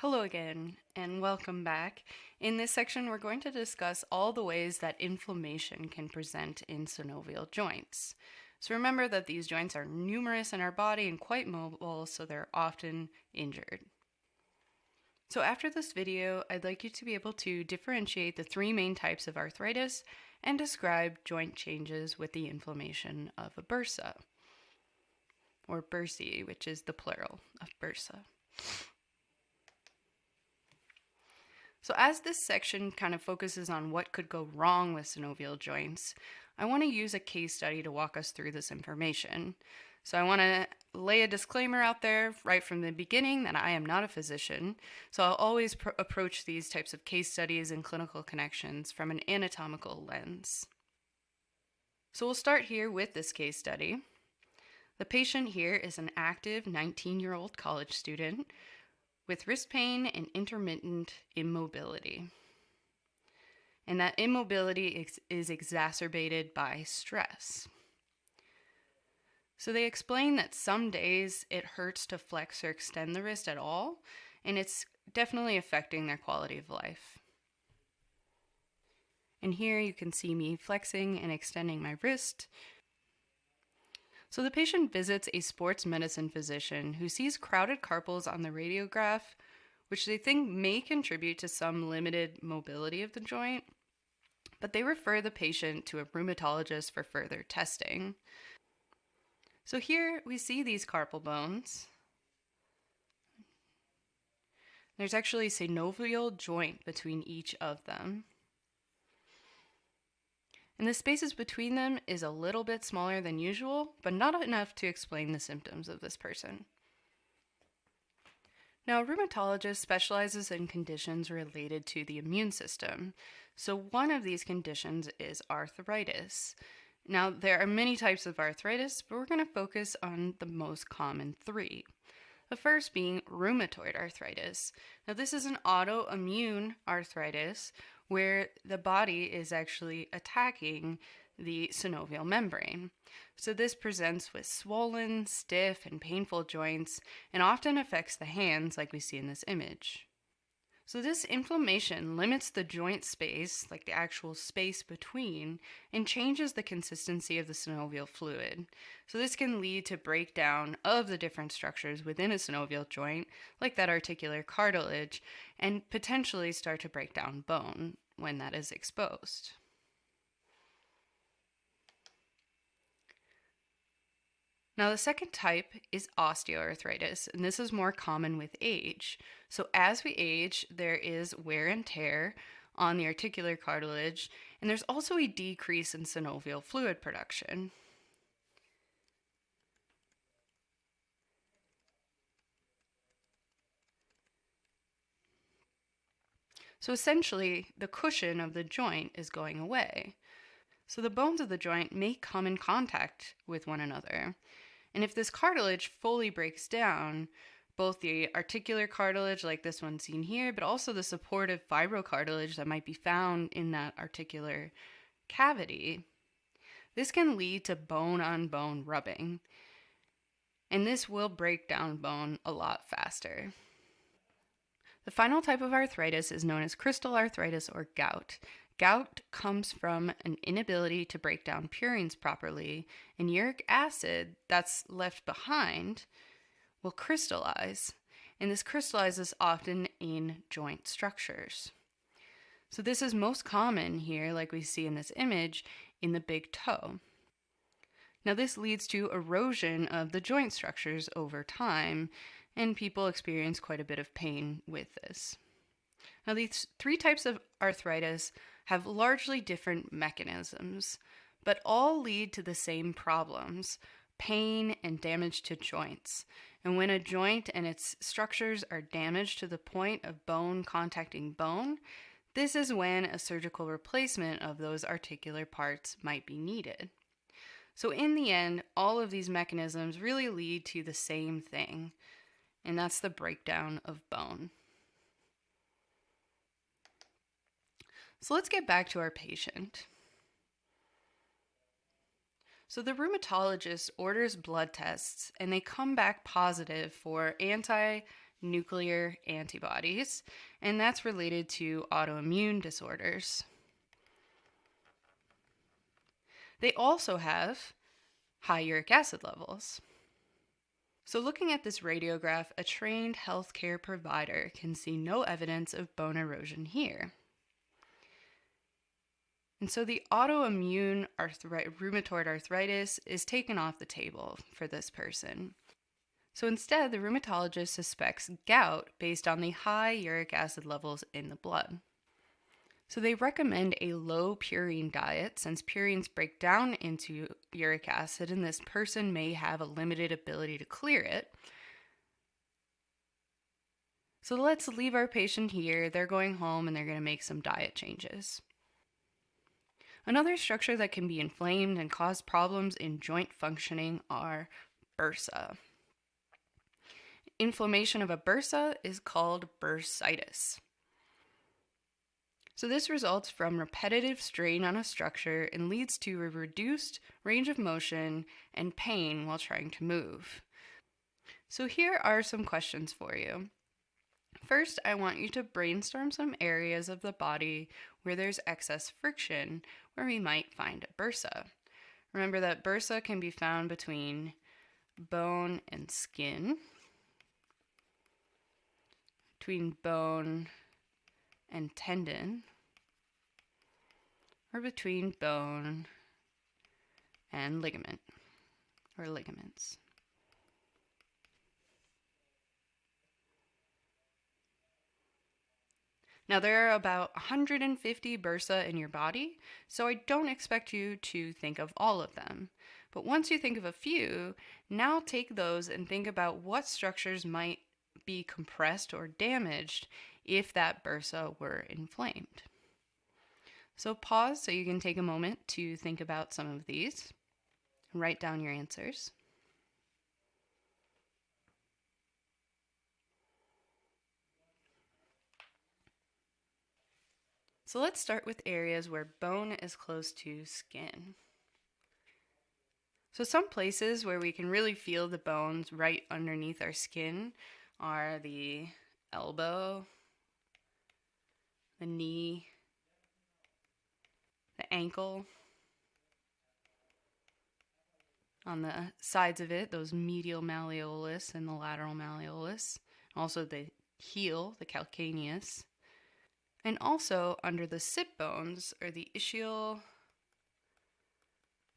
Hello again, and welcome back. In this section, we're going to discuss all the ways that inflammation can present in synovial joints. So remember that these joints are numerous in our body and quite mobile, so they're often injured. So after this video, I'd like you to be able to differentiate the three main types of arthritis and describe joint changes with the inflammation of a bursa, or bursae, which is the plural of bursa. So as this section kind of focuses on what could go wrong with synovial joints, I want to use a case study to walk us through this information. So I want to lay a disclaimer out there right from the beginning that I am not a physician. So I'll always pr- approach these types of case studies and clinical connections from an anatomical lens. So we'll start here with this case study. The patient here is an active 19 year old college student with wrist pain and intermittent immobility. And that immobility ex- is exacerbated by stress. So they explain that some days it hurts to flex or extend the wrist at all, and it's definitely affecting their quality of life. And here you can see me flexing and extending my wrist so the patient visits a sports medicine physician who sees crowded carpals on the radiograph, which they think may contribute to some limited mobility of the joint, but they refer the patient to a rheumatologist for further testing. So here we see these carpal bones. There's actually a synovial joint between each of them and the spaces between them is a little bit smaller than usual, but not enough to explain the symptoms of this person. Now, a rheumatologist specializes in conditions related to the immune system. So, one of these conditions is arthritis. Now, there are many types of arthritis, but we're going to focus on the most common three. The first being rheumatoid arthritis. Now, this is an autoimmune arthritis where the body is actually attacking the synovial membrane. So, this presents with swollen, stiff, and painful joints and often affects the hands, like we see in this image. So, this inflammation limits the joint space, like the actual space between, and changes the consistency of the synovial fluid. So, this can lead to breakdown of the different structures within a synovial joint, like that articular cartilage, and potentially start to break down bone when that is exposed. Now, the second type is osteoarthritis, and this is more common with age. So, as we age, there is wear and tear on the articular cartilage, and there's also a decrease in synovial fluid production. So essentially, the cushion of the joint is going away. So the bones of the joint may come in contact with one another. And if this cartilage fully breaks down, both the articular cartilage, like this one seen here, but also the supportive fibrocartilage that might be found in that articular cavity, this can lead to bone on bone rubbing. And this will break down bone a lot faster. The final type of arthritis is known as crystal arthritis or gout. Gout comes from an inability to break down purines properly, and uric acid that's left behind will crystallize, and this crystallizes often in joint structures. So, this is most common here, like we see in this image, in the big toe. Now, this leads to erosion of the joint structures over time, and people experience quite a bit of pain with this. Now, these three types of arthritis have largely different mechanisms, but all lead to the same problems pain and damage to joints. And when a joint and its structures are damaged to the point of bone contacting bone, this is when a surgical replacement of those articular parts might be needed. So, in the end, all of these mechanisms really lead to the same thing, and that's the breakdown of bone. So let's get back to our patient. So the rheumatologist orders blood tests and they come back positive for anti nuclear antibodies, and that's related to autoimmune disorders. They also have high uric acid levels. So, looking at this radiograph, a trained healthcare provider can see no evidence of bone erosion here. And so the autoimmune rheumatoid arthritis is taken off the table for this person. So instead, the rheumatologist suspects gout based on the high uric acid levels in the blood. So they recommend a low purine diet since purines break down into uric acid and this person may have a limited ability to clear it. So let's leave our patient here. They're going home and they're going to make some diet changes. Another structure that can be inflamed and cause problems in joint functioning are bursa. Inflammation of a bursa is called bursitis. So, this results from repetitive strain on a structure and leads to a reduced range of motion and pain while trying to move. So, here are some questions for you. First, I want you to brainstorm some areas of the body where there's excess friction, where we might find a bursa. Remember that bursa can be found between bone and skin, between bone and tendon, or between bone and ligament or ligaments. Now, there are about 150 bursa in your body, so I don't expect you to think of all of them. But once you think of a few, now take those and think about what structures might be compressed or damaged if that bursa were inflamed. So pause so you can take a moment to think about some of these. Write down your answers. So let's start with areas where bone is close to skin. So some places where we can really feel the bones right underneath our skin are the elbow, the knee, the ankle. On the sides of it, those medial malleolus and the lateral malleolus. Also the heel, the calcaneus. And also under the sit bones are the ischial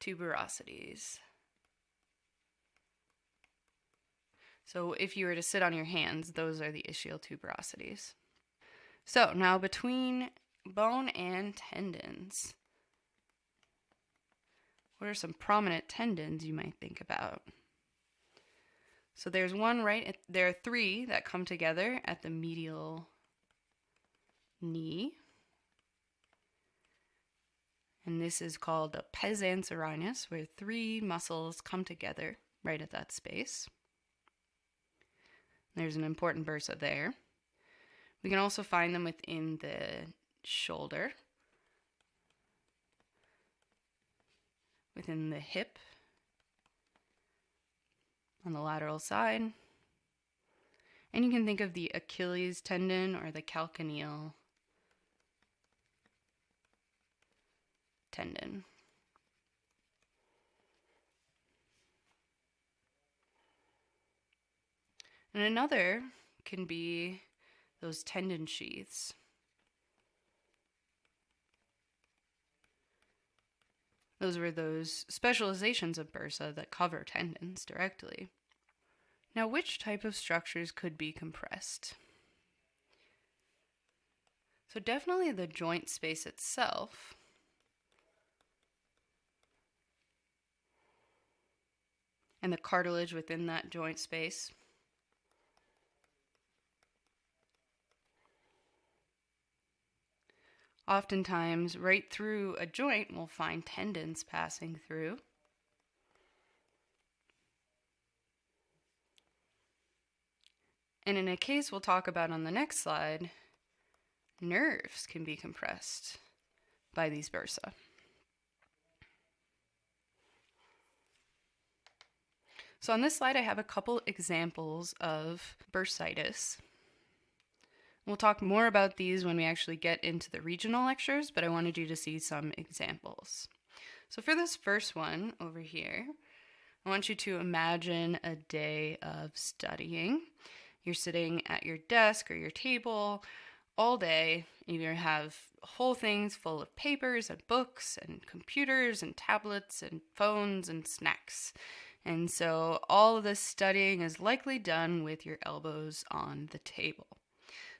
tuberosities. So if you were to sit on your hands, those are the ischial tuberosities. So now between bone and tendons, what are some prominent tendons you might think about? So there's one right, at, there are three that come together at the medial knee. And this is called a pes anserinus, where three muscles come together right at that space. There's an important bursa there. We can also find them within the shoulder, within the hip, on the lateral side. And you can think of the Achilles tendon or the calcaneal tendon. And another can be those tendon sheaths. Those were those specializations of bursa that cover tendons directly. Now, which type of structures could be compressed? So, definitely the joint space itself. And the cartilage within that joint space. Oftentimes, right through a joint, we'll find tendons passing through. And in a case we'll talk about on the next slide, nerves can be compressed by these bursa. So on this slide, I have a couple examples of bursitis. We'll talk more about these when we actually get into the regional lectures, but I wanted you to see some examples. So for this first one over here, I want you to imagine a day of studying. You're sitting at your desk or your table all day. You have whole things full of papers and books and computers and tablets and phones and snacks. And so all of this studying is likely done with your elbows on the table.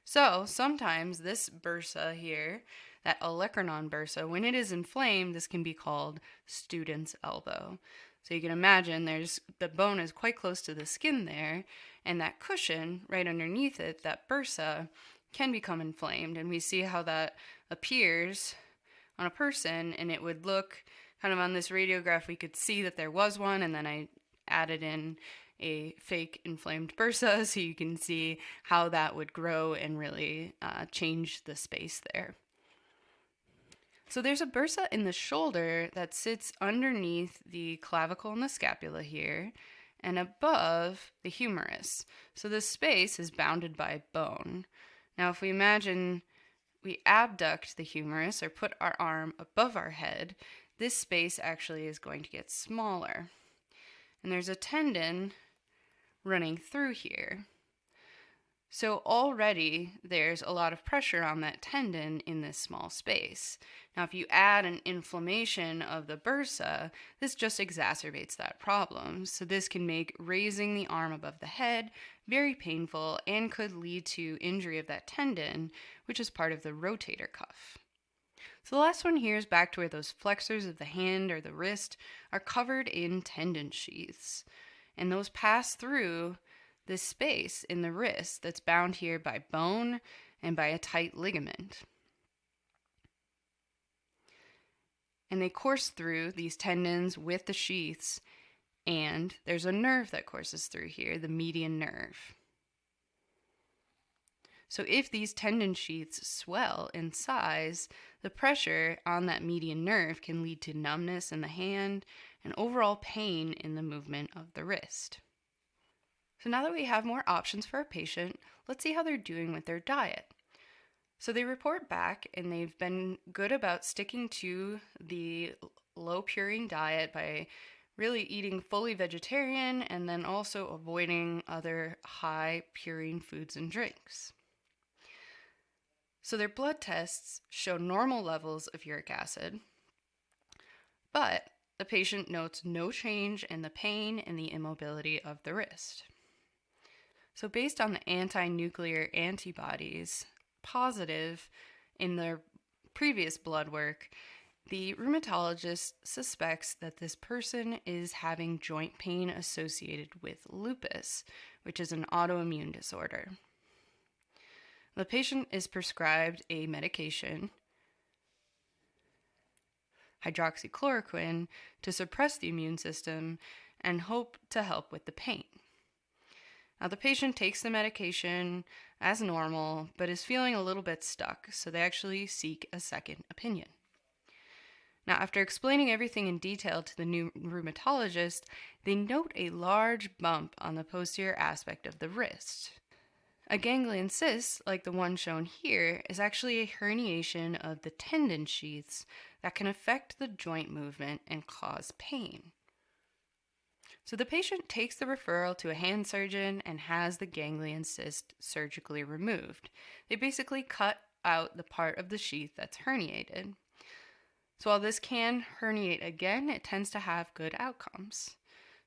So sometimes this bursa here, that olecranon bursa, when it is inflamed, this can be called student's elbow. So you can imagine there's the bone is quite close to the skin there, and that cushion right underneath it, that bursa, can become inflamed. And we see how that appears on a person, and it would look kind of on this radiograph, we could see that there was one, and then I added in a fake inflamed bursa so you can see how that would grow and really uh, change the space there. So there's a bursa in the shoulder that sits underneath the clavicle and the scapula here and above the humerus. So this space is bounded by bone. Now if we imagine we abduct the humerus or put our arm above our head, this space actually is going to get smaller. And there's a tendon running through here. So already there's a lot of pressure on that tendon in this small space. Now, if you add an inflammation of the bursa, this just exacerbates that problem. So this can make raising the arm above the head very painful and could lead to injury of that tendon, which is part of the rotator cuff. So the last one here is back to where those flexors of the hand or the wrist are covered in tendon sheaths. And those pass through this space in the wrist that's bound here by bone and by a tight ligament. And they course through these tendons with the sheaths, and there's a nerve that courses through here, the median nerve. So if these tendon sheaths swell in size, the pressure on that median nerve can lead to numbness in the hand and overall pain in the movement of the wrist. So now that we have more options for a patient, let's see how they're doing with their diet. So they report back and they've been good about sticking to the low purine diet by really eating fully vegetarian and then also avoiding other high purine foods and drinks. So their blood tests show normal levels of uric acid, but the patient notes no change in the pain and the immobility of the wrist. So, based on the anti nuclear antibodies positive in their previous blood work, the rheumatologist suspects that this person is having joint pain associated with lupus, which is an autoimmune disorder. The patient is prescribed a medication, hydroxychloroquine, to suppress the immune system and hope to help with the pain. Now, the patient takes the medication as normal, but is feeling a little bit stuck, so they actually seek a second opinion. Now, after explaining everything in detail to the new rheumatologist, they note a large bump on the posterior aspect of the wrist. A ganglion cyst, like the one shown here, is actually a herniation of the tendon sheaths that can affect the joint movement and cause pain. So the patient takes the referral to a hand surgeon and has the ganglion cyst surgically removed. They basically cut out the part of the sheath that's herniated. So while this can herniate again, it tends to have good outcomes.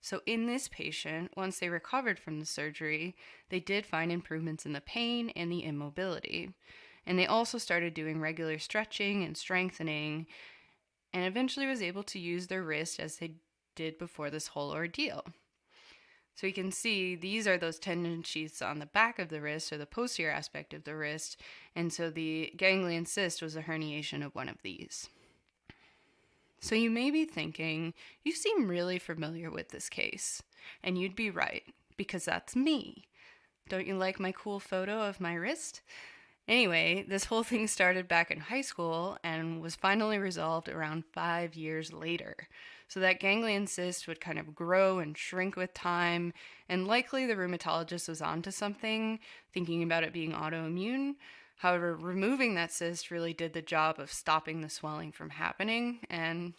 So in this patient, once they recovered from the surgery, they did find improvements in the pain and the immobility. And they also started doing regular stretching and strengthening and eventually was able to use their wrist as they did before this whole ordeal. So you can see these are those tendon sheaths on the back of the wrist or the posterior aspect of the wrist, and so the ganglion cyst was a herniation of one of these. So you may be thinking, you seem really familiar with this case, and you'd be right, because that's me. Don't you like my cool photo of my wrist? Anyway, this whole thing started back in high school and was finally resolved around five years later. So that ganglion cyst would kind of grow and shrink with time, and likely the rheumatologist was onto something, thinking about it being autoimmune. However, removing that cyst really did the job of stopping the swelling from happening, and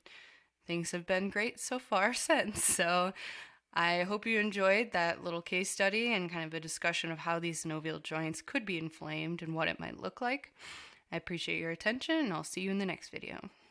things have been great so far since. So I hope you enjoyed that little case study and kind of a discussion of how these synovial joints could be inflamed and what it might look like. I appreciate your attention, and I'll see you in the next video.